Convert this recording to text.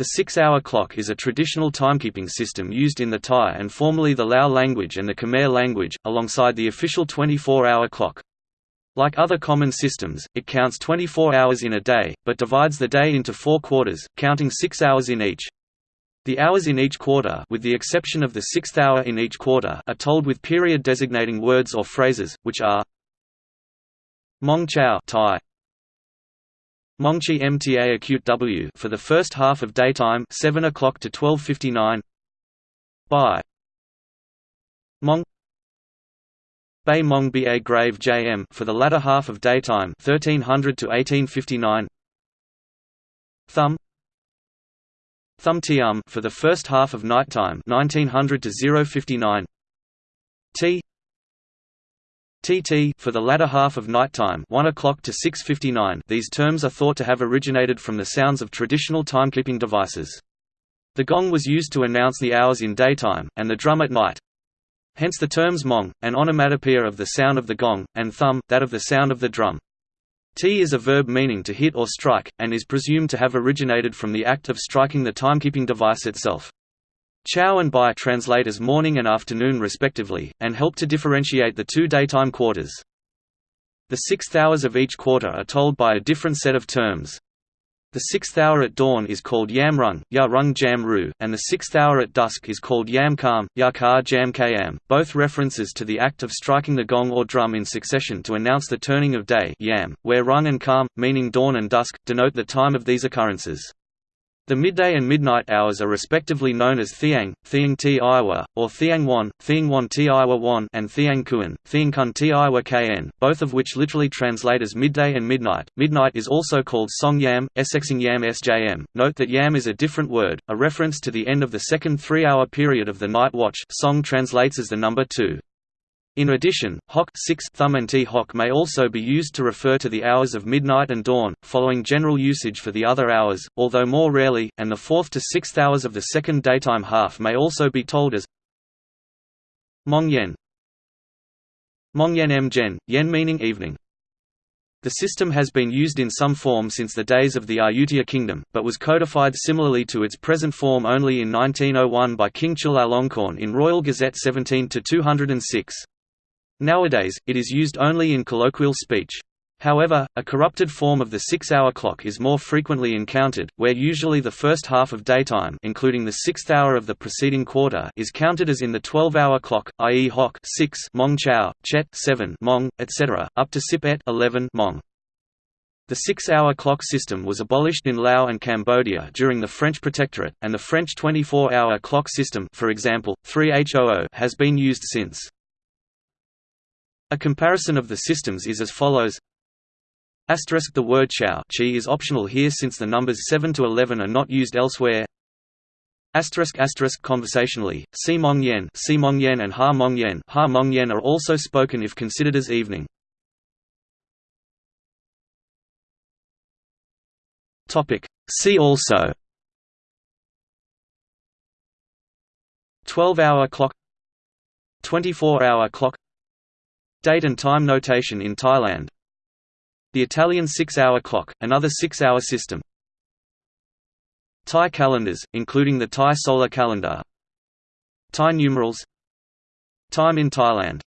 The six-hour clock is a traditional timekeeping system used in the Thai and formerly the Lao language and the Khmer language, alongside the official 24-hour clock. Like other common systems, it counts 24 hours in a day, but divides the day into four quarters, counting six hours in each. The hours in each quarter with the exception of the sixth hour in each quarter are told with period designating words or phrases, which are Mong Chao Thai, Mongchi MTA acute W for the first half of daytime 7 o'clock to 12:59 by Mong. Bai Mong Ba Grave JM for the latter half of daytime 1300 to 1859 Thumb. Thumb Tium for the first half of nighttime 1900 to 059 T TT for the latter half of nighttime 1 o'clock to 6.59 these terms are thought to have originated from the sounds of traditional timekeeping devices. The gong was used to announce the hours in daytime, and the drum at night. Hence the terms mong, an onomatopoeia of the sound of the gong, and thum, that of the sound of the drum. T is a verb meaning to hit or strike, and is presumed to have originated from the act of striking the timekeeping device itself. Chao and Bai translate as morning and afternoon respectively, and help to differentiate the two daytime quarters. The sixth hours of each quarter are told by a different set of terms. The sixth hour at dawn is called Yam Rung, Ya Rung Jam Ru, and the sixth hour at dusk is called Yamkam, Ya Ka Jam both references to the act of striking the gong or drum in succession to announce the turning of day yam, where Rung and Kam, meaning dawn and dusk, denote the time of these occurrences. The midday and midnight hours are respectively known as Thiang, Thiang Ti Iwa, or Thiang Wan, Thiang Wan Ti Iwa Wan and Thiang Kuan, Thiang Kun Ti Iwa Kn, both of which literally translate as midday and midnight. Midnight is also called Song Yam, Essexing Yam Sjm. Note that Yam is a different word, a reference to the end of the second three-hour period of the night watch Song translates as the number 2. In addition, hok 6 thum and t hok may also be used to refer to the hours of midnight and dawn, following general usage for the other hours, although more rarely, and the fourth to sixth hours of the second daytime half may also be told as Mong Yen Mong Yen M Gen, Yen meaning evening. The system has been used in some form since the days of the Ayutthaya kingdom, but was codified similarly to its present form only in 1901 by King Chulalongkorn in Royal Gazette 17-206. Nowadays, it is used only in colloquial speech. However, a corrupted form of the six-hour clock is more frequently encountered, where usually the first half of daytime including the sixth hour of the preceding quarter is counted as in the 12-hour clock, i.e. hok 6 mong chao, chet 7 mong, etc., up to sip et 11 mong. The six-hour clock system was abolished in Laos and Cambodia during the French Protectorate, and the French 24-hour clock system for example, 3HOO has been used since. A comparison of the systems is as follows Asterisk the word chao chi is optional here since the numbers 7 to 11 are not used elsewhere. Asterisk asterisk conversationally, si mong yen, si mong yen and ha mong yen, ha mong yen are also spoken if considered as evening. Topic. See also 12-hour clock 24-hour clock Date and time notation in Thailand. The Italian six-hour clock, another six-hour system. Thai calendars, including the Thai solar calendar. Thai numerals. Time in Thailand